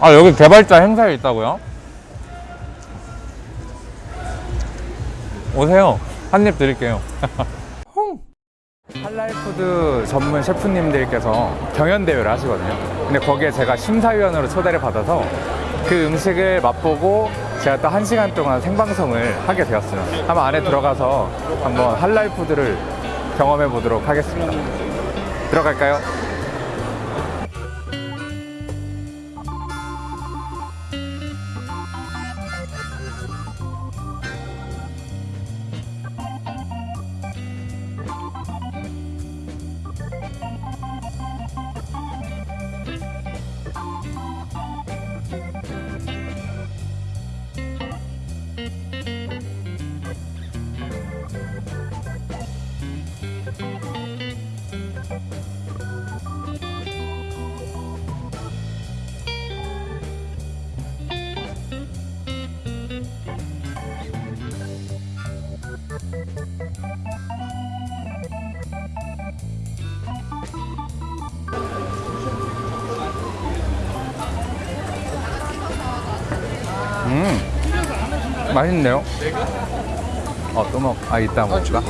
아 여기 개발자 행사에 있다고요? 오세요. 한 입 드릴게요. 할랄푸드 전문 셰프님들께서 경연대회를 하시거든요. 근데 거기에 제가 심사위원으로 초대를 받아서 그 음식을 맛보고 제가 또 한 시간 동안 생방송을 하게 되었어요. 한번 안에 들어가서 한번 할랄푸드를 경험해 보도록 하겠습니다. 들어갈까요? 맛있네요 어 또 먹.. 아 이따 먹을까?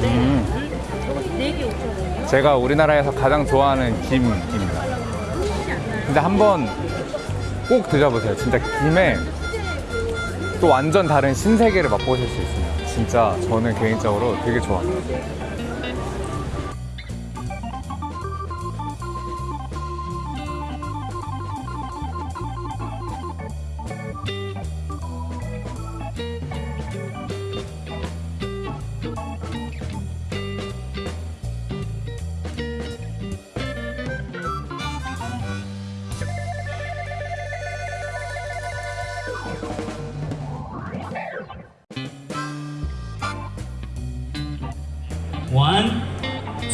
음. 제가 우리나라에서 가장 좋아하는 김입니다 근데 한번 꼭 드셔보세요 진짜 김에 또 완전 다른 신세계를 맛보실 수 있습니다. 진짜 저는 개인적으로 되게 좋아합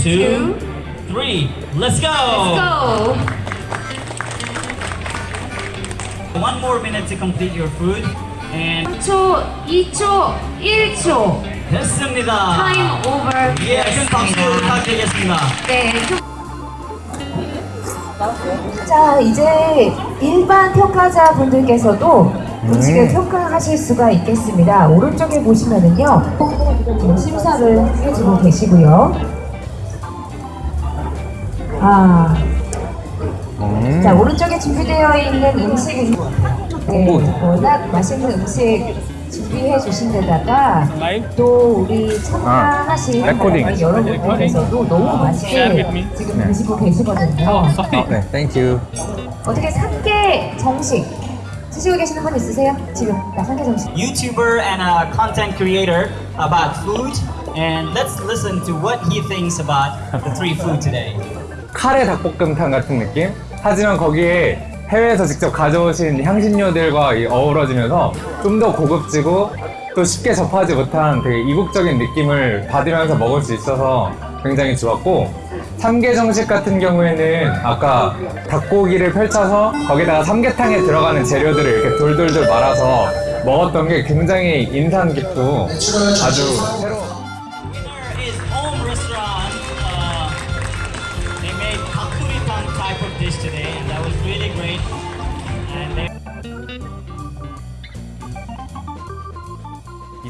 two, three. Let's go. go! One more minute to complete your food. And 3초, 2초, 1초 됐습니다. 타임 오버 예, 큰 박수 부탁드리겠습니다. 네, 자, 이제 일반 평가자분들께서도 음식을 평가하실 수가 있겠습니다. 오른쪽에 보시면은요, 지금 심사를 해주고 계시고요. 아, 음. 자, 오른쪽에 준비되어 있는 음식은 네, 워낙 맛있는 음식 준비해 주신 데다가 또 우리 참가하신 아. 여러분들께서도 너무 맛있게 지금 드시고 계시거든요. 어, 네, thank you. 어떻게 삼계 정식 드시고 계시는 분 있으세요? 지금 나 삼계 정식. YouTuber and a content creator about food. And let's listen to what he thinks about the three food today. 카레 닭볶음탕 같은 느낌? 하지만 거기에 해외에서 직접 가져오신 향신료들과 이 어우러지면서 좀 더 고급지고 또 쉽게 접하지 못한 되게 이국적인 느낌을 받으면서 먹을 수 있어서 굉장히 좋았고 삼계 정식 같은 경우에는 아까 닭고기를 펼쳐서 거기다가 삼계탕에 들어가는 재료들을 이렇게 돌돌돌 말아서 먹었던 게 굉장히 인상 깊고 아주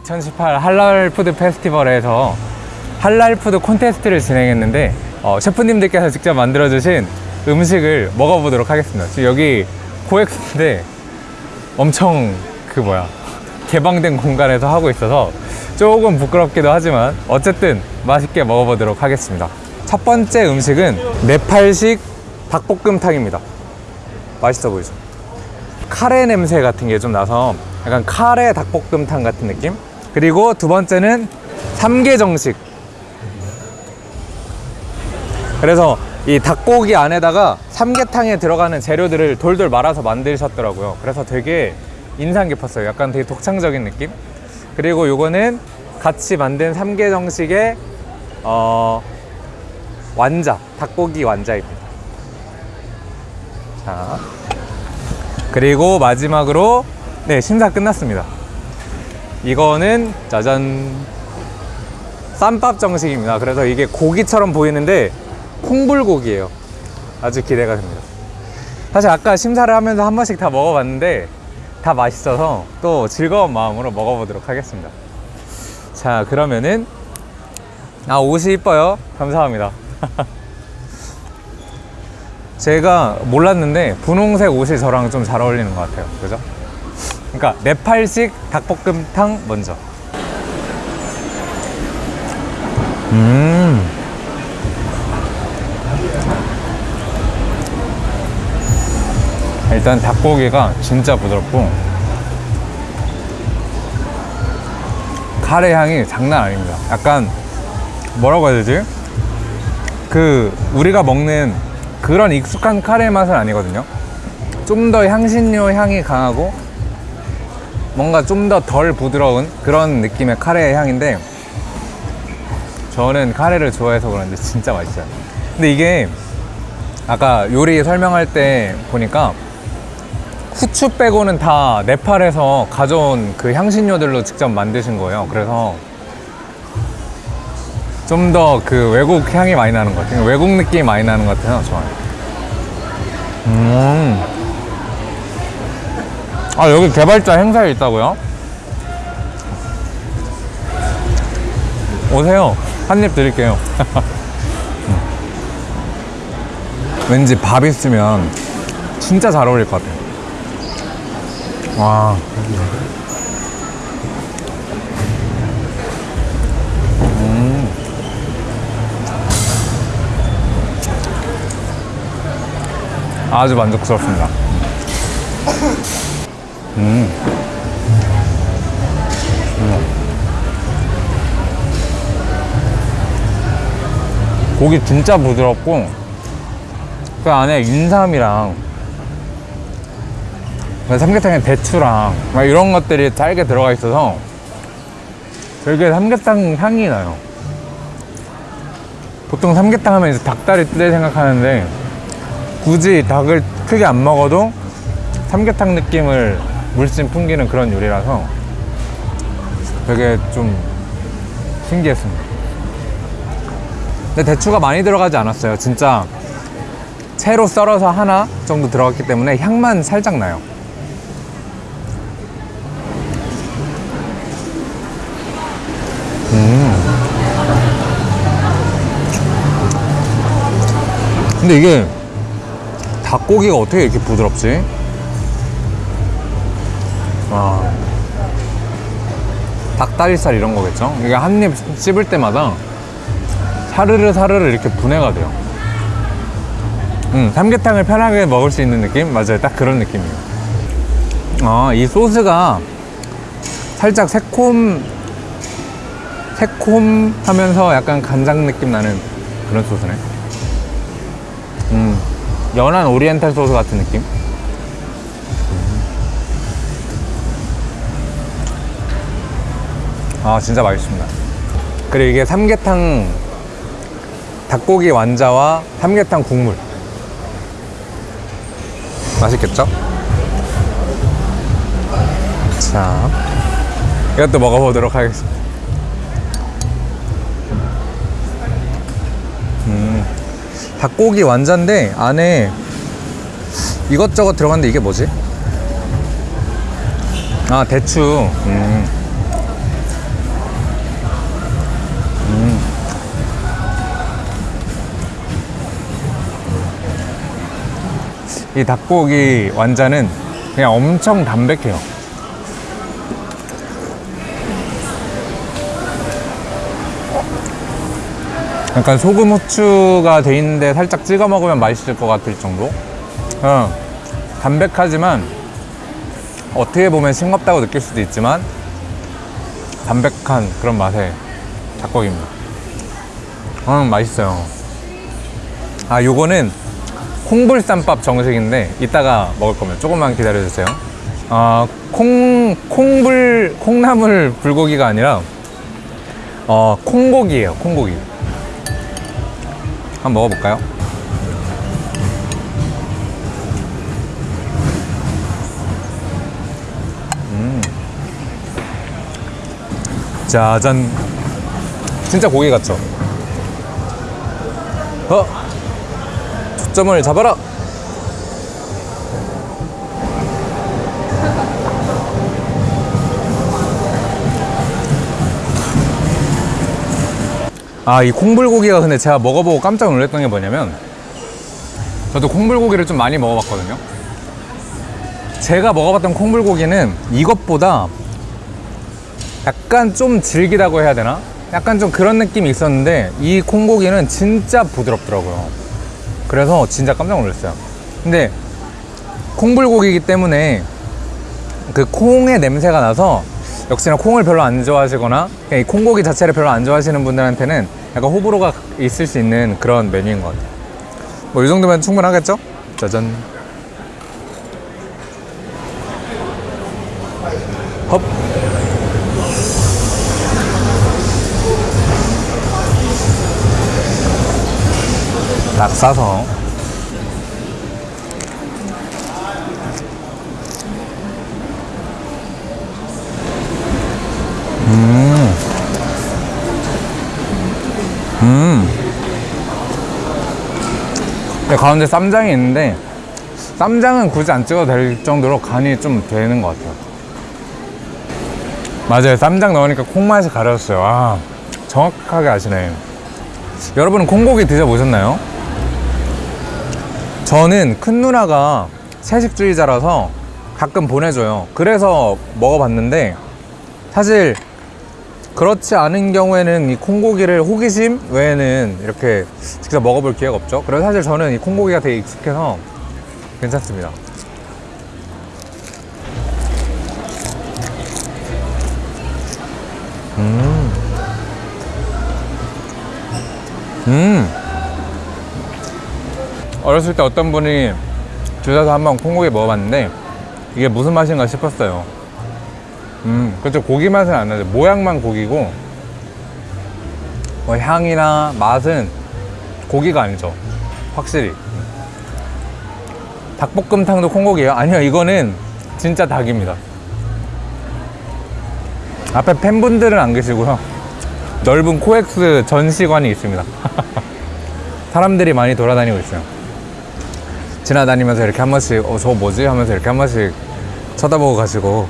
2018 할랄 food 페스티벌에서 할랄 food 콘테스트를 진행했는데 어, 셰프님들께서 직접 만들어주신 음식을 먹어보도록 하겠습니다. 지금 여기 코엑스인데 엄청 그 뭐야 개방된 공간에서 하고 있어서 조금 부끄럽기도 하지만 어쨌든 맛있게 먹어보도록 하겠습니다. 첫 번째 음식은 네팔식 닭볶음탕입니다. 맛있어 보이죠? 카레 냄새 같은 게 좀 나서 약간 카레 닭볶음탕 같은 느낌? 그리고 두 번째는 삼계정식. 그래서 이 닭고기 안에다가 삼계탕에 들어가는 재료들을 돌돌 말아서 만드셨더라고요. 그래서 되게 인상 깊었어요. 약간 되게 독창적인 느낌? 그리고 요거는 같이 만든 삼계 정식의 어, 완자, 닭고기 완자입니다. 자, 그리고 마지막으로 네, 심사 끝났습니다. 이거는 짜잔 쌈밥 정식입니다. 그래서 이게 고기처럼 보이는데 콩불고기예요. 아주 기대가 됩니다. 사실 아까 심사를 하면서 한 번씩 다 먹어봤는데 다 맛있어서 또 즐거운 마음으로 먹어보도록 하겠습니다. 자, 그러면은 아 옷이 이뻐요. 감사합니다. 제가 몰랐는데 분홍색 옷이 저랑 좀 잘 어울리는 것 같아요. 그죠? 그러니까 네팔식 닭볶음탕 먼저. 음. 일단 닭고기가 진짜 부드럽고 카레 향이 장난 아닙니다. 약간 뭐라고 해야 되지? 그 우리가 먹는 그런 익숙한 카레 맛은 아니거든요. 좀 더 향신료 향이 강하고 뭔가 좀 더 덜 부드러운 그런 느낌의 카레 향인데 저는 카레를 좋아해서 그런지 진짜 맛있어요. 근데 이게 아까 요리 설명할 때 보니까 후추 빼고는 다 네팔에서 가져온 그 향신료들로 직접 만드신 거예요. 그래서 좀 더 그 외국 향이 많이 나는 것 같아요. 외국 느낌이 많이 나는 것 같아서 좋아요. 음. 아, 여기 개발자 행사에 있다고요? 오세요. 한 입 드릴게요. 음. 왠지 밥 있으면 진짜 잘 어울릴 것 같아요. 와. 음. 아주 만족스럽습니다. 음. 음. 고기 진짜 부드럽고 그 안에 인삼이랑 그 삼계탕에 대추랑 막 이런 것들이 잘게 들어가 있어서 되게 삼계탕 향이 나요. 보통 삼계탕 하면 이제 닭다리 뜰 생각하는데 굳이 닭을 크게 안 먹어도 삼계탕 느낌을 물씬 풍기는 그런 요리라서 되게 좀 신기했습니다. 근데 대추가 많이 들어가지 않았어요. 진짜 채로 썰어서 하나 정도 들어갔기 때문에 향만 살짝 나요. 근데 이게 닭고기가 어떻게 이렇게 부드럽지? 와. 닭다리살 이런 거겠죠? 이게 한 입 씹을 때마다 사르르 사르르 이렇게 분해가 돼요. 음, 삼계탕을 편하게 먹을 수 있는 느낌? 맞아요. 딱 그런 느낌이에요. 아, 이 소스가 살짝 새콤, 새콤하면서 약간 간장 느낌 나는 그런 소스네. 음, 연한 오리엔탈 소스 같은 느낌? 아, 진짜 맛있습니다. 그리고 이게 삼계탕, 닭고기 완자와 삼계탕 국물. 맛있겠죠? 자, 이것도 먹어보도록 하겠습니다. 음, 닭고기 완자인데 안에 이것저것 들어갔는데 이게 뭐지? 아 대추 음. 음. 이 닭고기 완자는 그냥 엄청 담백해요. 약간 소금 후추가 돼 있는데 살짝 찍어 먹으면 맛있을 것 같을 정도? 어, 담백하지만 어떻게 보면 싱겁다고 느낄 수도 있지만 담백한 그런 맛의 닭고기입니다. 음 맛있어요. 아 요거는 콩불쌈밥 정식인데 이따가 먹을 거면 조금만 기다려주세요 어, 콩, 콩불, 콩나물 불고기가 아니라 어, 콩고기예요 콩고기 한번 먹어볼까요? 음. 짜잔 진짜 고기 같죠? 어? 초점을 잡아라! 아, 이 콩불고기가 근데 제가 먹어보고 깜짝 놀랐던 게 뭐냐면 저도 콩불고기를 좀 많이 먹어봤거든요. 제가 먹어봤던 콩불고기는 이것보다 약간 좀 질기다고 해야 되나? 약간 좀 그런 느낌이 있었는데 이 콩고기는 진짜 부드럽더라고요. 그래서 진짜 깜짝 놀랐어요. 근데 콩불고기이기 때문에 그 콩의 냄새가 나서 역시나 콩을 별로 안 좋아하시거나 이 콩고기 자체를 별로 안 좋아하시는 분들한테는 약간 호불호가 있을 수 있는 그런 메뉴인 것 같아요. 뭐 이 정도면 충분하겠죠? 짜잔. 헙. 딱 싸서. 네, 가운데 쌈장이 있는데 쌈장은 굳이 안 찍어도 될 정도로 간이 좀 되는 것 같아요. 맞아요. 쌈장 넣으니까 콩맛이 가려졌어요. 아 정확하게 아시네 여러분은 콩고기 드셔보셨나요? 저는 큰 누나가 채식주의자라서 가끔 보내줘요 그래서 먹어봤는데 사실 그렇지 않은 경우에는 이 콩고기를 호기심 외에는 이렇게 직접 먹어볼 기회가 없죠. 그래서 사실 저는 이 콩고기가 되게 익숙해서 괜찮습니다. 음. 음. 어렸을 때 어떤 분이 주셔서 한번 콩고기 먹어봤는데 이게 무슨 맛인가 싶었어요. 음, 그렇죠. 고기 맛은 안 나죠. 모양만 고기고, 뭐 향이나 맛은 고기가 아니죠. 확실히. 닭볶음탕도 콩고기예요? 아니요, 이거는 진짜 닭입니다. 앞에 팬분들은 안 계시고요. 넓은 코엑스 전시관이 있습니다. 사람들이 많이 돌아다니고 있어요. 지나다니면서 이렇게 한 번씩, 어, 저거 뭐지? 하면서 이렇게 한 번씩 쳐다보고 가시고.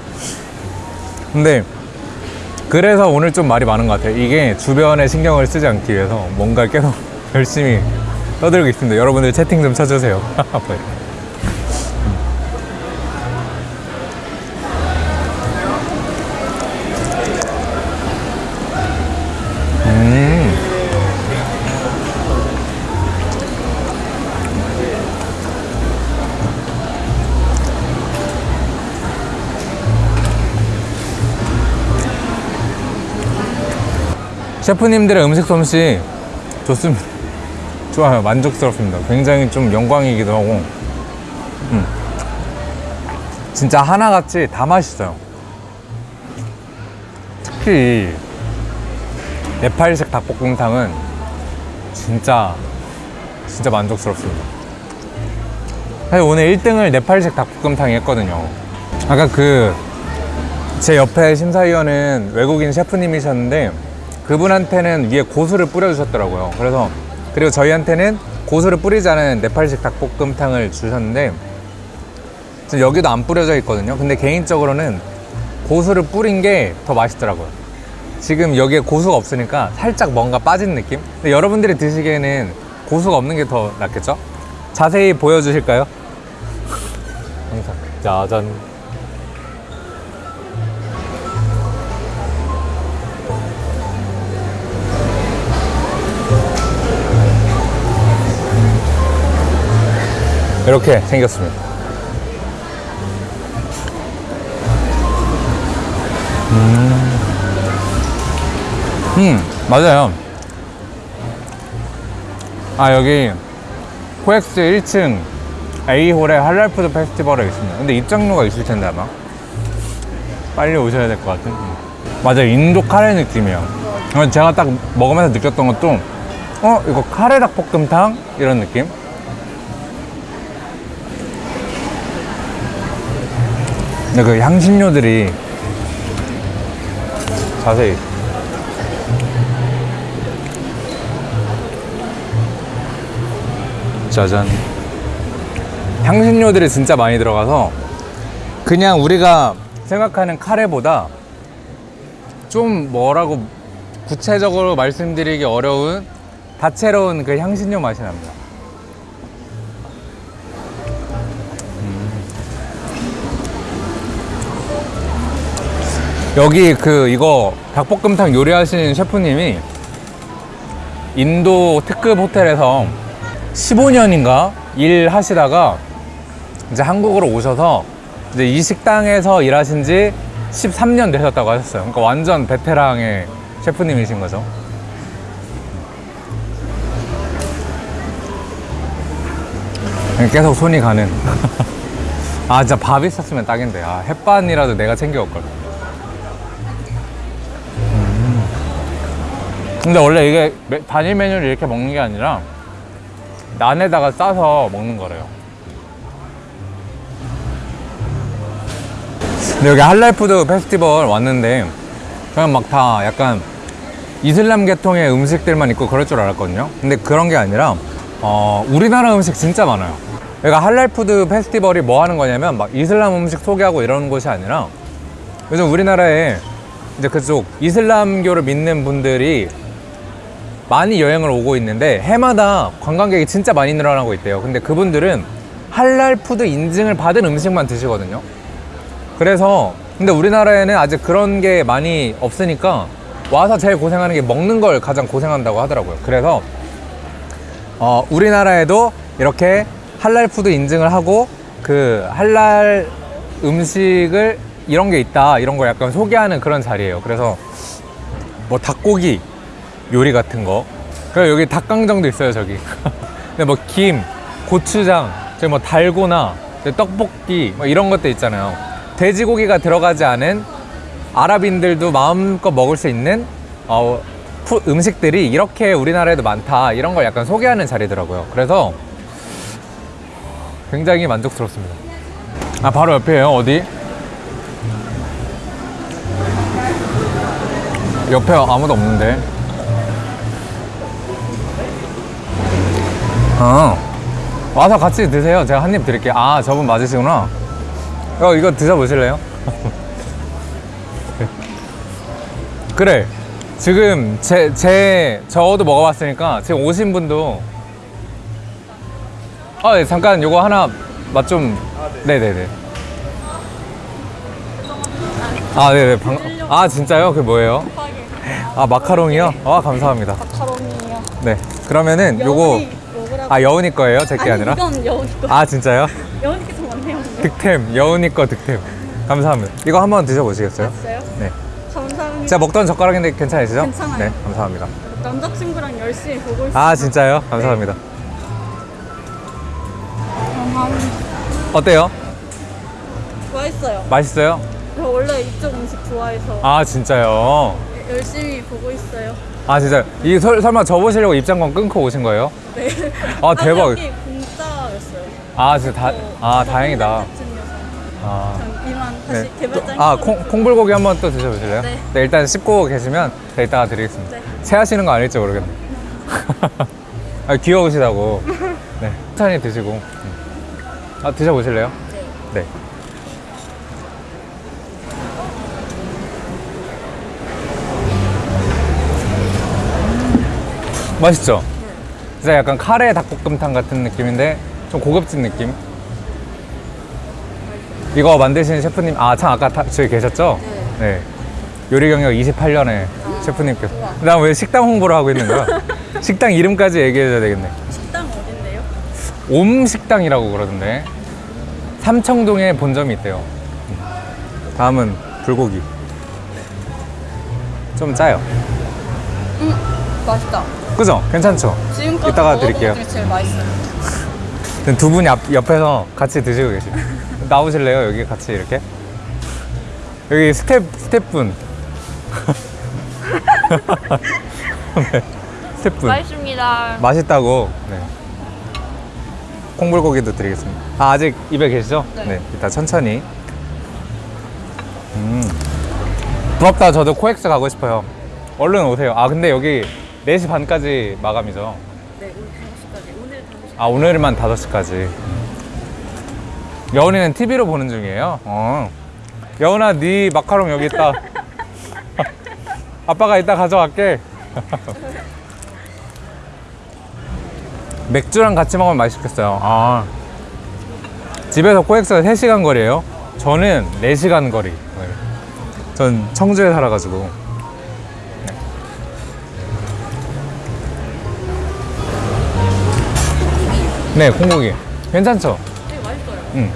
근데 그래서 오늘 좀 말이 많은 것 같아요. 이게 주변에 신경을 쓰지 않기 위해서 뭔가 계속 열심히 떠들고 있습니다. 여러분들 채팅 좀 쳐주세요. 셰프님들의 음식 솜씨 좋습니다. 좋아요. 만족스럽습니다. 굉장히 좀 영광이기도 하고. 음. 진짜 하나같이 다 맛있어요. 특히 이 네팔식 닭볶음탕은 진짜 진짜 만족스럽습니다. 사실 오늘 1등을 네팔식 닭볶음탕이 했거든요. 아까 그 제 옆에 심사위원은 외국인 셰프님이셨는데 그분한테는 위에 고수를 뿌려주셨더라고요. 그래서 그리고 저희한테는 고수를 뿌리지 않은 네팔식 닭볶음탕을 주셨는데 지금 여기도 안 뿌려져 있거든요. 근데 개인적으로는 고수를 뿌린 게 더 맛있더라고요. 지금 여기에 고수가 없으니까 살짝 뭔가 빠진 느낌? 근데 여러분들이 드시기에는 고수가 없는 게 더 낫겠죠? 자세히 보여주실까요? 항상 짜잔 이렇게 생겼습니다. 음, 맞아요. 아, 여기 코엑스 1층 A홀에 할랄food 페스티벌에 있습니다. 근데 입장료가 있을 텐데 아마. 빨리 오셔야 될 것 같은. 음. 맞아요. 인도 카레 느낌이에요. 그래서 제가 딱 먹으면서 느꼈던 것도 어, 이거 카레 닭볶음탕? 이런 느낌? 근데 그 향신료들이 자세히 짜잔. 향신료들이 진짜 많이 들어가서 그냥 우리가 생각하는 카레보다 좀 뭐라고 구체적으로 말씀드리기 어려운 다채로운 그 향신료 맛이 납니다. 여기 그 이거 닭볶음탕 요리하시는 셰프님이 인도 특급 호텔에서 15년인가 일하시다가 이제 한국으로 오셔서 이제 이 식당에서 일하신 지 13년 되셨다고 하셨어요. 그러니까 완전 베테랑의 셰프님이신 거죠. 계속 손이 가는. 아, 진짜 밥 있었으면 딱인데. 아, 햇반이라도 내가 챙겨올걸. 근데 원래 이게 메- 단일 메뉴를 이렇게 먹는 게 아니라 난에다가 싸서 먹는 거래요. 근데 여기 할랄food 페스티벌 왔는데 그냥 막 다 약간 이슬람 계통의 음식들만 있고 그럴 줄 알았거든요. 근데 그런 게 아니라 어, 우리나라 음식 진짜 많아요. 그러니까 할랄food 페스티벌이 뭐 하는 거냐면 막 이슬람 음식 소개하고 이러는 곳이 아니라 요즘 우리나라에 이제 그쪽 이슬람교를 믿는 분들이 많이 여행을 오고 있는데 해마다 관광객이 진짜 많이 늘어나고 있대요. 근데 그분들은 할랄 food 인증을 받은 음식만 드시거든요. 그래서 근데 우리나라에는 아직 그런 게 많이 없으니까 와서 제일 고생하는 게 먹는 걸 가장 고생한다고 하더라고요. 그래서 어, 우리나라에도 이렇게 할랄 food 인증을 하고 그 할랄 음식을 이런 게 있다 이런 걸 약간 소개하는 그런 자리예요. 그래서 뭐 닭고기 요리 같은 거. 그리고 여기 닭강정도 있어요, 저기. 근데 뭐 김, 고추장, 뭐 달고나, 떡볶이, 뭐 이런 것도 있잖아요. 돼지고기가 들어가지 않은 아랍인들도 마음껏 먹을 수 있는 어, 푸- 음식들이 이렇게 우리나라에도 많다. 이런 걸 약간 소개하는 자리더라고요. 그래서 굉장히 만족스럽습니다. 아, 바로 옆이에요. 어디? 옆에 아무도 없는데. 어. 와서 같이 드세요. 제가 한 입 드릴게요. 아, 저분 맞으시구나. 어, 이거 드셔보실래요? 그래. 지금 제, 제, 저도 먹어봤으니까 지금 오신 분도. 아, 네, 잠깐 요거 하나 맛 좀. 네네네. 아, 네네. 방... 아, 진짜요? 그게 뭐예요? 아, 마카롱이요? 아, 감사합니다. 마카롱이에요. 네. 그러면은 요거. 아, 여운이 거예요? 제게 아니 아니라? 이건 여운이 거. 아, 진짜요? 여운이 게더 많네요. 득템, 여운이 거 득템. 감사합니다. 이거 한번 드셔보시겠어요? 됐어요? 네. 감사합니다. 제가 먹던 젓가락인데 괜찮으시죠? 괜찮아요. 네, 감사합니다. 남자친구랑 열심히 보고 있어요. 아, 진짜요? 감사합니다. 감사합니다. 어때요? 좋아했어요. 맛있어요? 저 원래 이쪽 음식 좋아해서 아, 진짜요? 열심히 보고 있어요. 아, 진짜. 이 설, 설마 저 보시려고 입장권 끊고 오신 거예요? 네. 아, 대박. 여기 공짜였어요. 아, 진짜 다, 아, 저 다행이다. 아. 전 이만 다시 네. 개발자 또- 아, 콩, 콩불고기 한번 또 드셔보실래요? 네. 일단 씹고 계시면 제가 이따가 드리겠습니다. 네. 체하시는 거 아닐지 모르겠네. 아, 귀여우시다고. 네. 천천히 드시고. 음. 아, 드셔보실래요? 네. 맛있죠? 진짜 약간 카레 닭볶음탕 같은 느낌인데 좀 고급진 느낌? 이거 만드신 셰프님, 아, 참, 아까 다, 저기 계셨죠? 네. 요리 경력 28년의 셰프님께서. 나왜 식당 홍보를 하고 있는 거야? 식당 이름까지 얘기해줘야 되겠네. 식당 어딘데요? 옴식당이라고 그러던데. 삼청동에 본점이 있대요. 다음은 불고기. 좀 짜요. 맛있다. 그죠? 괜찮죠? 지금까지 이따가 드릴게요. 제일 맛있어요. 두 분이 앞, 옆에서 같이 드시고 계시요 나오실래요? 여기 같이 이렇게? 여기 스태프, 스태프분. 네, 스태프분. 맛있습니다. 맛있다고. 네. 콩불고기도 드리겠습니다. 아, 아직 입에 계시죠? 네. 이따 천천히. 음. 부럽다. 저도 코엑스 가고 싶어요. 얼른 오세요. 아 근데 여기 4시 반까지 마감이죠. 네, 오늘 5시까지. 오늘 5시. 아 오늘만 5시까지. 여운이는 TV로 보는 중이에요. 어. 여운아 네 마카롱 여기 있다. 아빠가 이따 가져갈게. 맥주랑 같이 먹으면 맛있겠어요. 아. 집에서 코엑스가 3시간 거리예요. 저는 4시간 거리. 네. 전 청주에 살아가지고. 네, 콩고기. 괜찮죠? 되게 맛있어요. 응.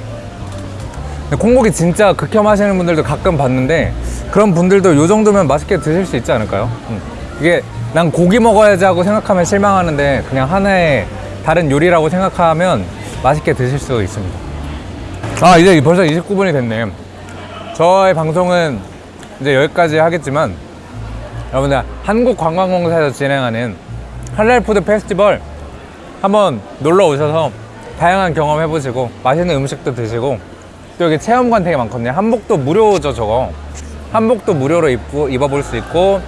근데 콩고기 진짜 극혐 하시는 분들도 가끔 봤는데 그런 분들도 요 정도면 맛있게 드실 수 있지 않을까요? 응. 이게 난 고기 먹어야지 하고 생각하면 실망하는데 그냥 하나의 다른 요리라고 생각하면 맛있게 드실 수 있습니다. 아 이제 벌써 29분이 됐네. 저의 방송은 이제 여기까지 하겠지만 여러분들 한국관광공사에서 진행하는 할랄food 페스티벌 한번 놀러 오셔서 다양한 경험 해보시고 맛있는 음식도 드시고 또 여기 체험관 되게 많거든요. 한복도 무료죠 저거. 한복도 무료로 입고, 입어볼 수 있고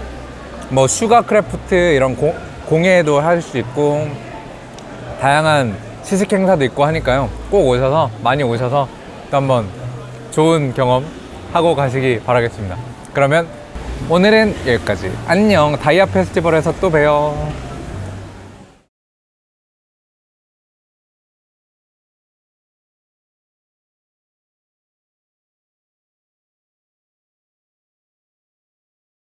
뭐 sugar craft 이런 고- 공예도 할 수 있고 다양한 시식 행사도 있고 하니까요. 꼭 오셔서 많이 오셔서 또 한번 좋은 경험 하고 가시기 바라겠습니다. 그러면 오늘은 여기까지. 안녕. 다이아 페스티벌에서 또 봬요